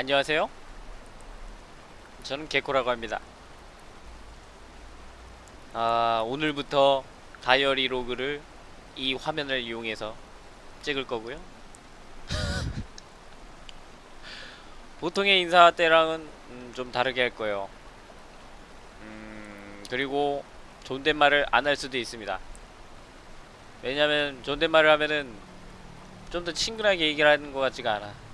안녕하세요. 저는 개코라고 합니다. 아, 오늘부터 다이어리 로그를 이 화면을 이용해서 찍을 거고요. 보통의 인사 때랑은 음, 좀 다르게 할 거예요. 음, 그리고 존댓말을 안 할 수도 있습니다. 왜냐면 존댓말을 하면은 좀 더 친근하게 얘기를 하는 것 같지가 않아.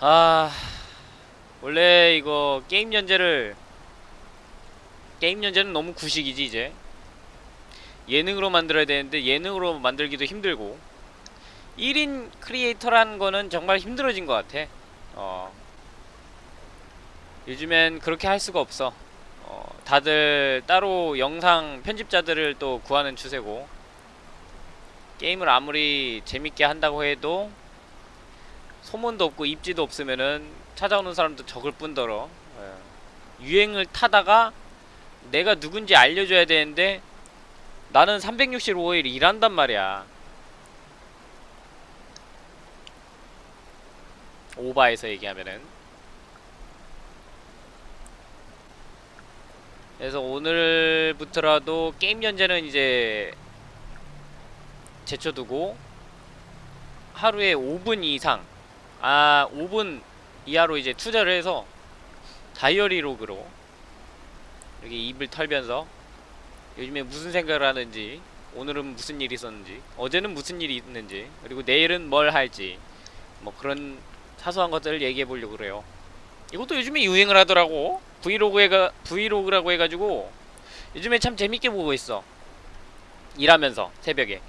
아 원래 이거 게임 연재를 게임 연재는 너무 구식이지 이제. 예능으로 만들어야 되는데 예능으로 만들기도 힘들고. 1인 creator라는 거는 정말 힘들어진 것 같아. 어. 요즘엔 그렇게 할 수가 없어. 어 다들 따로 영상 편집자들을 또 구하는 추세고 게임을 아무리 재밌게 한다고 해도 소문도 없고 입지도 없으면은 찾아오는 사람도 적을 뿐더러 예. 유행을 타다가 내가 누군지 알려줘야 되는데 나는 365일 일한단 말이야 오바에서 얘기하면은 그래서 오늘부터라도 게임 연재는 이제 제쳐두고 하루에 5분 이상 아 5분 이하로 이제 투자를 해서 다이어리 로그로 이렇게 입을 털면서 요즘에 무슨 생각을 하는지 오늘은 무슨 일이 있었는지 어제는 무슨 일이 있는지 그리고 내일은 뭘 할지 뭐 그런 사소한 것들을 얘기해 보려고 그래요. 이것도 요즘에 유행을 하더라고. vlog가 vlog라고 해가지고 요즘에 참 재밌게 보고 있어. 일하면서 새벽에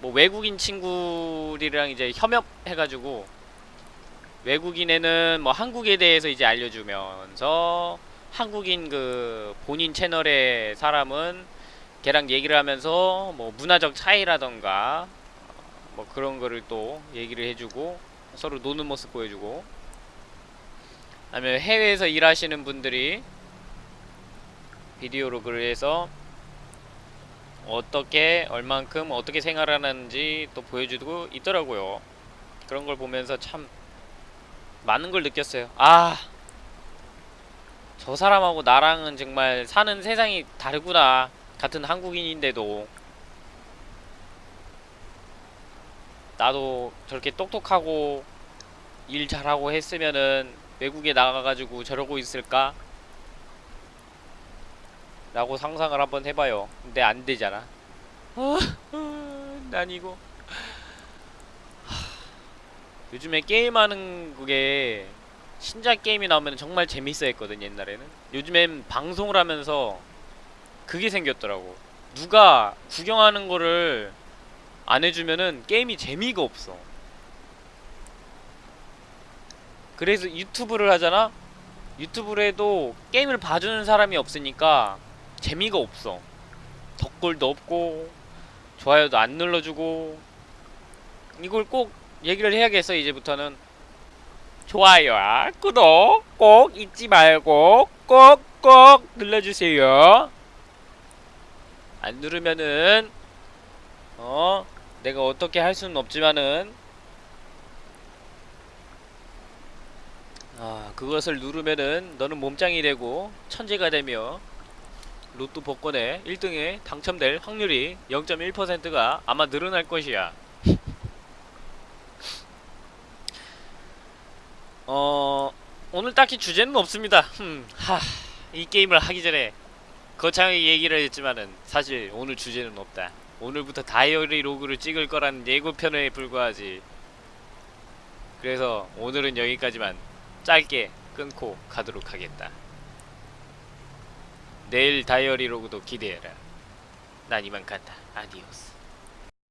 뭐 외국인 친구들이랑 이제 협업해가지고 외국인에는 뭐 한국에 대해서 이제 알려주면서 한국인 그 본인 채널의 사람은 걔랑 얘기를 하면서 뭐 문화적 차이라던가 뭐 그런 거를 또 얘기를 해주고 서로 노는 모습 보여주고 아니면 해외에서 일하시는 분들이 비디오로 해서 어떻게 얼만큼 어떻게 생활하는지 또 보여주고 있더라고요. 그런 걸 보면서 참 많은 걸 느꼈어요. 아 저 사람하고 나랑은 정말 사는 세상이 다르구나. 같은 한국인인데도. 나도 저렇게 똑똑하고 일 잘하고 했으면은 외국에 나가가지고 저러고 있을까? 라고 상상을 한번 해봐요. 근데 안되잖아. 난 이거. 요즘에 게임하는 그게 신작 게임이 나오면 정말 재밌어 했거든 옛날에는. 요즘엔 방송을 하면서 그게 생겼더라고. 누가 구경하는 거를 안 해주면은 게임이 재미가 없어. 그래서 유튜브를 하잖아? 유튜브를 해도 게임을 봐주는 사람이 없으니까 재미가 없어. 덕글도 없고 좋아요도 안 눌러주고 이걸 꼭 얘기를 해야겠어 이제부터는. 좋아요와 구독 꼭 잊지 말고 꼭꼭 눌러주세요. 안 누르면은 어 내가 어떻게 할 수는 없지만은. 아 그것을 누르면은 너는 몸짱이 되고 천재가 되며 로또 복권에 1등에 당첨될 확률이 0.1%가 아마 늘어날 것이야. 어... 오늘 딱히 주제는 없습니다. 흠, 하... 이 게임을 하기 전에 거창하게 얘기를 했지만은 사실 오늘 주제는 없다. 오늘부터 다이어리 로그를 찍을 거라는 예고편에 불과하지. 그래서 오늘은 여기까지만 짧게 끊고 가도록 하겠다 내일 다이어리 로그도 기대해라. 난 이만 간다. 아디오스